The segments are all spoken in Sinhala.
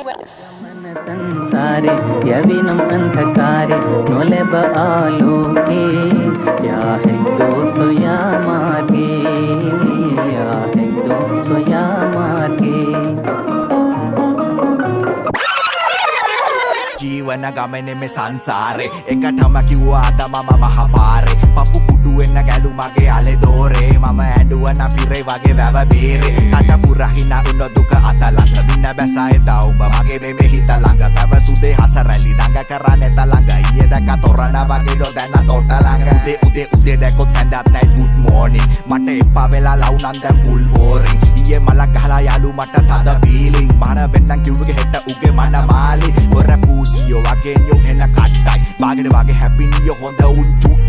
संसारे, यविनम अंधकारे नोले बालोके या है दो सोया मागे या है दो सोया जीवन गमने में संसारे, एक ठमकी हुआ आदमा महापारे। කුඩුවෙන්න ගැලු මගේ අලෙ දෝරේ මම ඇඩුවන පිරේ වගේ වැව බේරේ. කට පුරහින උන්න දුක අතලඟ මින්න බැසය දවුඹ මගේ මෙමෙ හිත ළඟ පැව සුදේ හස රැලි දඟ කරන්න එත ළඟ. ඊයේ දැක තොරණ වගේ ඩො දැන තොට ළඟ. උදේ උදේ උදේ දැකොත් කැඳත් නයි good morning. මට එපා වෙලා ලවුනන් දැන් full boring. ඊයේ මලක් ගහලා යාලු මට තද feeling. මන වෙන්නම් කිව්වගේ හෙට උගේ මන මාලි ඔර පූසියෝ වගේ නියෝ හෙන කට්ටයි. බාගෙට වගේ හැපිනියෝ හොඳ උන් චුට්ටයි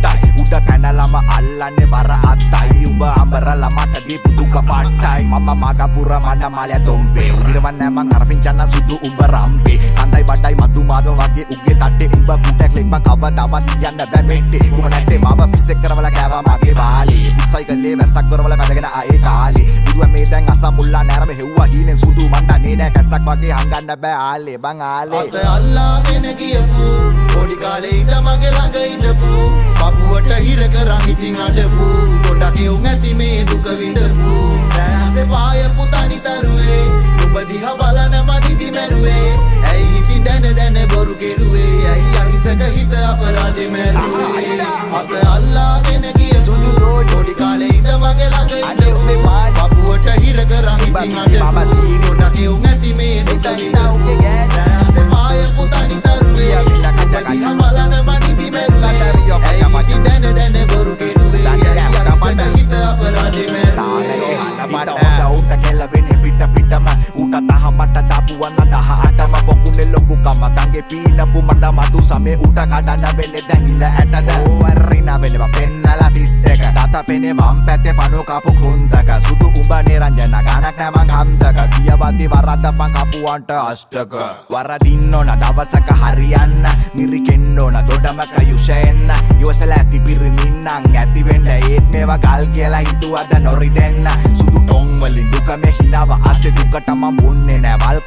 උඩ පැනලම අල්ලන්නේ බර අත්තයි. උඹ අඹරල මට දීපු දුක පට්ටයි මම මගපුර මඩ මාලය තොම්පේ. උදිරවන්න මං අරපිංචන්න සුදු උඹ රම්පේ. කන්දයි බඩයි මතු මාදව වගේ උගේ තට්ටේ. උඹ කුටක් ලෙක්ම කවදාවත් තියන්න බෑ මෙට්ටේ උඹ නැට්ටේ මව පිස්සෙක් කරවල කෑවා මගේ බාලේ. පුත්සයිකල්ලේ වැස්සක් කරවල පැදගෙන ආයේ කාලේ. බුදුව මේ දැන් අස මුල්ලා නෑරම හෙව්වා හීනෙන් සුදු මණ්ඩන්නේ නෑ කැස්සක් වගේ හංගන්න බෑ ආලේ. බං ආලේ. අත අල්ලාගෙන ගියපු පොඩි කාලේ ඉඳ මගේ ළඟ ඉඳපු. පපුවට හිර කරන් ඉතින් අඩපු ගොඩක් යුන් ඇති මේ දුක විඳපු කම ගගේ පීනපු මට මතු සමේ උට කඩන්න වෙන්න දැඟිල ඇටද ඕවරරින වෙනවා පෙන්නලා තිස් දෙක දත පෙනේ වම් පැත්තේ පනු කපු කෘන්තක සුදු උඹ නිරංජන ගණක් නැමං හන්තක කියවදි වරද්දපන් කපුවන්ට අෂ්ටක වරදින්න ඕන දවසක හරියන්න මිරිකෙන්න ඕන දොඩමක යුෂයෙන්න ඉවසල ඇති පිරිමින්නං ඇතිවෙන්න ඒත් මේවා ගල් කියලා හිතුවද නොරිදෙන්න සුදු ටොංවලින් දුක මේ හිනාව අස්සේ දුකටම මුන්නේ නෑ වල්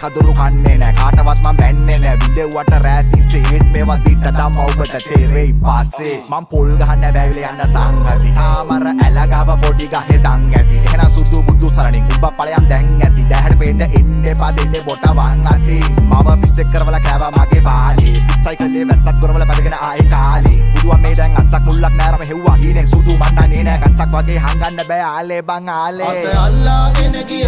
කදුරු කන්නේ නෑ. කාටවත් මම බැන්නේ නෑ. විදෙව්වට රෑතිසේ ඒත් මේවා දිට තම ඔබට තේරෙයි පස්සේ. මං පොල් ගහන්න බැවිල යන්න සංහති. තාමර ඇලගාව පොඩි ගහේ දන් ඇති. එහෙනම් සුදු බුදු සරණින් උඹ ඵලයන් දැන් ඇති. දැහැට පෙන්න එන්න එපා දෙන්නේ බොට වන් අති මම පිස්සෙක් කරවල කෑවා මගේ බාලේ සයිකලේ වැස්සක් කරවල පැදගෙන ආයේ කාලේ. බුදුවා මේ දැන් අස්සක් මුල්ලක් නෑරම හෙව්වා. හීනෙන් සුදු මණ්ඩන්නේ නෑ කස්සක් වගේ හංගන්න බෑ. ආලේ බං ආලේ. අත අල්ලාගෙන ගියපු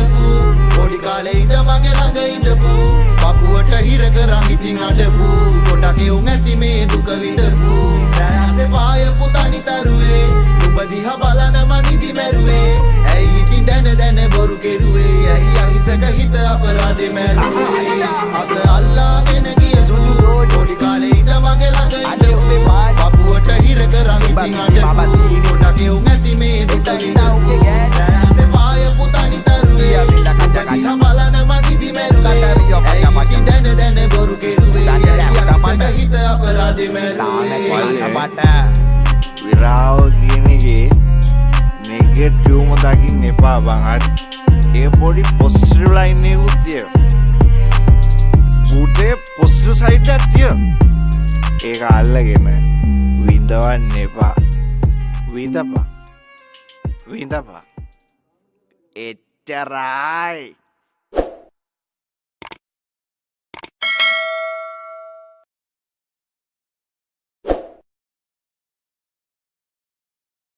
අඩපු ගොඩක් යුන් ඇති මේ දුක විඳපු රෑසේ පායපු තනි තරුවේ නුඹ දිහා බලන මනිදි මැරුවේ. ඇයි ඉතින් දැන දැන බොරු කෙරුවේ? ඇයි අහිසක හිත අපරාධෙ මැරුවේ? අත අල්ලාගෙන ගියපු පොඩි කාලේ ඉඳ මගේ ළඟ ඉඳපු පපුවට හිර කරන් ඉතින් අඩපු ගොඩක් යුන් ඇති මේ දුක විඳපු රෑසේ පායපු තනි තරුවේ දිහා බලන මනිදි මැරුවේ. ඇයි ඉතින් දැන දැන බොරු කෙරුවේ මට විරාව කියනගේ නෙගෙට්ියවම දකින්න එපා බංහට ඒ පොඩි පොස්ටිරලයින්නයකුත් තිය බුටේ පොස්ටල් සයිඩ් ඇතිය ඒක අල්ලගෙන විඳවන්න එපා. විඳපා. විඳපා. එච්චරයි